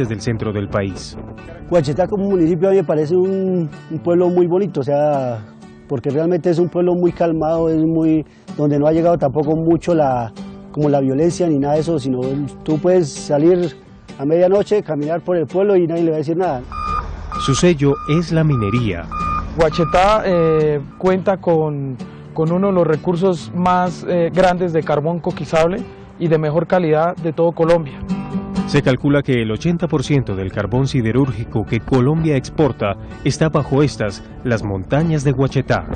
desde el centro del país. Guachetá como municipio a mí me parece un, un pueblo muy bonito, o sea, porque realmente es un pueblo muy calmado, es muy donde no ha llegado tampoco mucho la, como la violencia ni nada de eso, sino tú puedes salir a medianoche, caminar por el pueblo y nadie le va a decir nada. Su sello es la minería. Guachetá eh, cuenta con, con, uno de los recursos más eh, grandes de carbón coquizable y de mejor calidad de todo Colombia. Se calcula que el 80% del carbón siderúrgico que Colombia exporta está bajo estas, las montañas de Guachetá.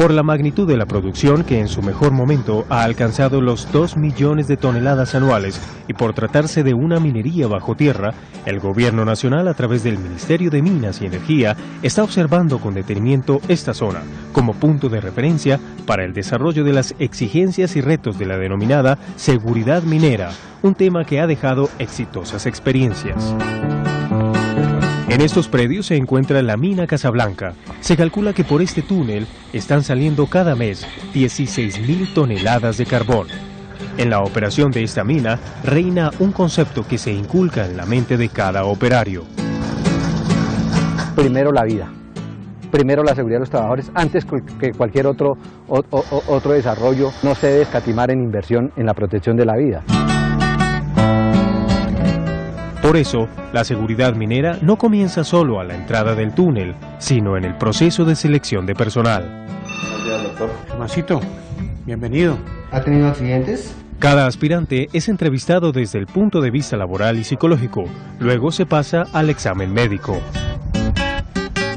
Por la magnitud de la producción, que en su mejor momento ha alcanzado los 2 millones de toneladas anuales, y por tratarse de una minería bajo tierra, el Gobierno Nacional, a través del Ministerio de Minas y Energía, está observando con detenimiento esta zona como punto de referencia para el desarrollo de las exigencias y retos de la denominada seguridad minera, un tema que ha dejado exitosas experiencias. En estos predios se encuentra la mina Casablanca. Se calcula que por este túnel están saliendo cada mes 16.000 toneladas de carbón. En la operación de esta mina reina un concepto que se inculca en la mente de cada operario. Primero la vida, primero la seguridad de los trabajadores, antes que cualquier otro, otro desarrollo, no se debe escatimar en inversión en la protección de la vida. Por eso, la seguridad minera no comienza solo a la entrada del túnel, sino en el proceso de selección de personal. Masito, bienvenido. ¿Ha tenido accidentes? Cada aspirante es entrevistado desde el punto de vista laboral y psicológico. Luego se pasa al examen médico.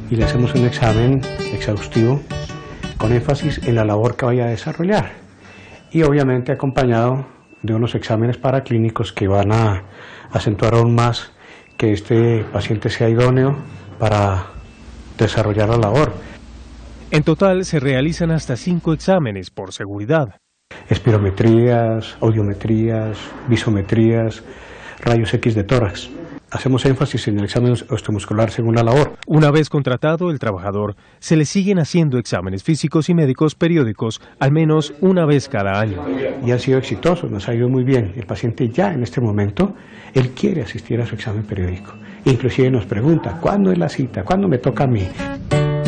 Y le hacemos un examen exhaustivo con énfasis en la labor que vaya a desarrollar. Y obviamente acompañado de unos exámenes paraclínicos que van a acentuar aún más que este paciente sea idóneo para desarrollar la labor. En total se realizan hasta cinco exámenes por seguridad. Espirometrías, audiometrías, visometrías, rayos X de tórax. Hacemos énfasis en el examen osteomuscular según la labor. Una vez contratado el trabajador, se le siguen haciendo exámenes físicos y médicos periódicos al menos una vez cada año. Y han sido exitosos, nos ha ido muy bien. El paciente ya en este momento, él quiere asistir a su examen periódico. Inclusive nos pregunta, ¿cuándo es la cita? ¿Cuándo me toca a mí?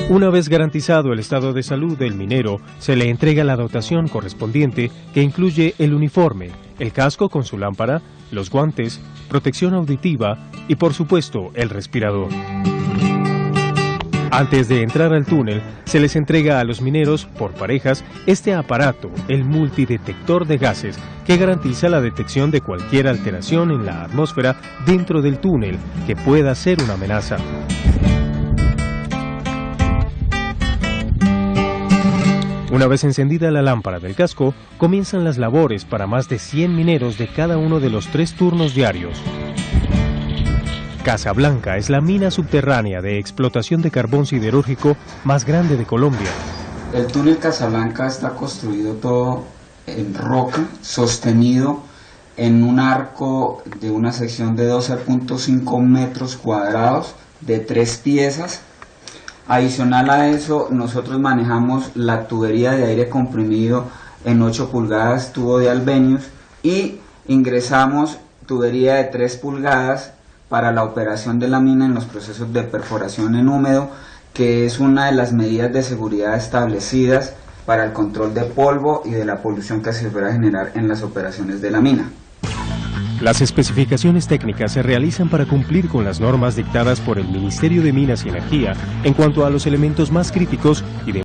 Una vez garantizado el estado de salud del minero, se le entrega la dotación correspondiente que incluye el uniforme, el casco con su lámpara, los guantes, protección auditiva y por supuesto el respirador. Antes de entrar al túnel, se les entrega a los mineros, por parejas, este aparato, el multidetector de gases, que garantiza la detección de cualquier alteración en la atmósfera dentro del túnel que pueda ser una amenaza. Una vez encendida la lámpara del casco, comienzan las labores para más de 100 mineros de cada uno de los tres turnos diarios. Casablanca es la mina subterránea de explotación de carbón siderúrgico más grande de Colombia. El túnel Casablanca está construido todo en roca, sostenido en un arco de una sección de 12.5 metros cuadrados de tres piezas Adicional a eso, nosotros manejamos la tubería de aire comprimido en 8 pulgadas, tubo de Albenius, y ingresamos tubería de 3 pulgadas para la operación de la mina en los procesos de perforación en húmedo, que es una de las medidas de seguridad establecidas para el control de polvo y de la polución que se pueda generar en las operaciones de la mina. Las especificaciones técnicas se realizan para cumplir con las normas dictadas por el Ministerio de Minas y Energía en cuanto a los elementos más críticos y de